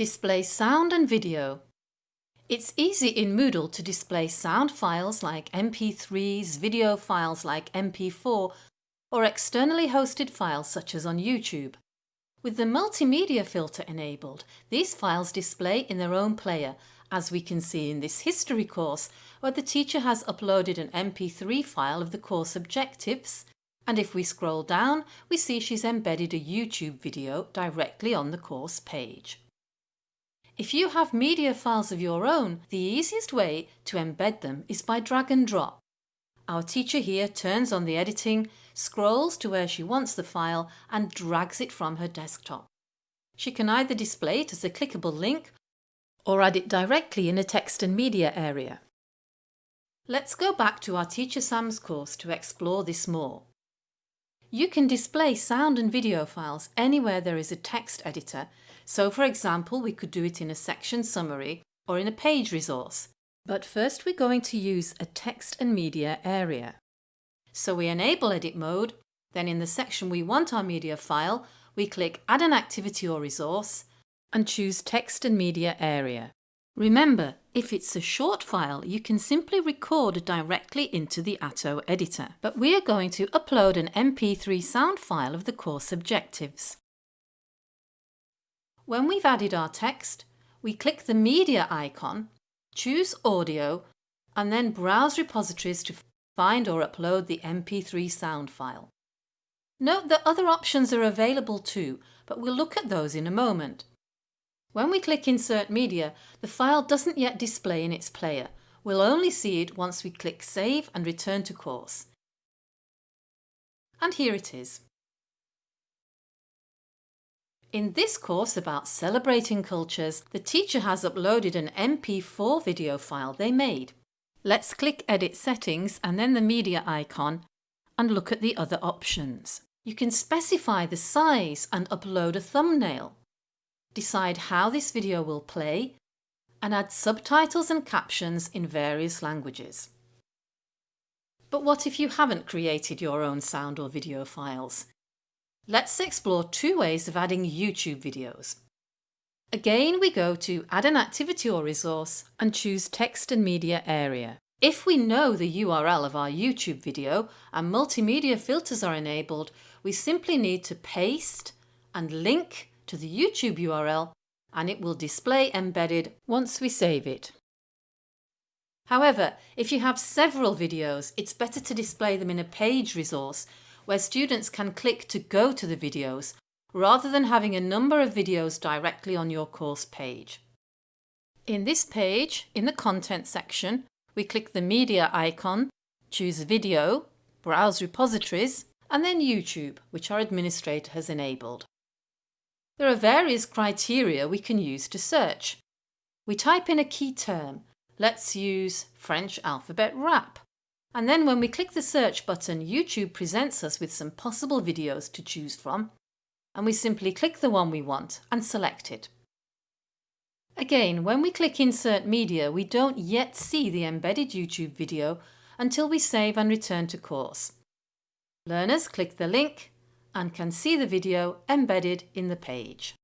Display sound and video. It's easy in Moodle to display sound files like MP3s, video files like MP4 or externally hosted files such as on YouTube. With the multimedia filter enabled, these files display in their own player as we can see in this history course where the teacher has uploaded an MP3 file of the course objectives and if we scroll down we see she's embedded a YouTube video directly on the course page. If you have media files of your own, the easiest way to embed them is by drag and drop. Our teacher here turns on the editing, scrolls to where she wants the file and drags it from her desktop. She can either display it as a clickable link or add it directly in a text and media area. Let's go back to our Teacher Sam's course to explore this more. You can display sound and video files anywhere there is a text editor so for example, we could do it in a section summary or in a page resource. But first we're going to use a text and media area. So we enable edit mode, then in the section we want our media file, we click add an activity or resource and choose text and media area. Remember, if it's a short file, you can simply record directly into the Atto editor, but we are going to upload an MP3 sound file of the course objectives. When we've added our text, we click the media icon, choose audio and then browse repositories to find or upload the MP3 sound file. Note that other options are available too, but we'll look at those in a moment. When we click Insert Media, the file doesn't yet display in its player. We'll only see it once we click Save and Return to Course. And here it is. In this course about celebrating cultures, the teacher has uploaded an MP4 video file they made. Let's click Edit Settings and then the media icon and look at the other options. You can specify the size and upload a thumbnail. Decide how this video will play and add subtitles and captions in various languages. But what if you haven't created your own sound or video files? Let's explore two ways of adding YouTube videos. Again, we go to Add an activity or resource and choose Text and Media area. If we know the URL of our YouTube video and multimedia filters are enabled, we simply need to paste and link to the YouTube URL and it will display embedded once we save it. However, if you have several videos, it's better to display them in a page resource where students can click to go to the videos rather than having a number of videos directly on your course page. In this page, in the Content section, we click the Media icon, choose Video, browse repositories, and then YouTube, which our administrator has enabled. There are various criteria we can use to search. We type in a key term. Let's use French alphabet rap. And then when we click the search button, YouTube presents us with some possible videos to choose from, and we simply click the one we want and select it. Again, when we click Insert Media, we don't yet see the embedded YouTube video until we save and return to course. Learners click the link and can see the video embedded in the page.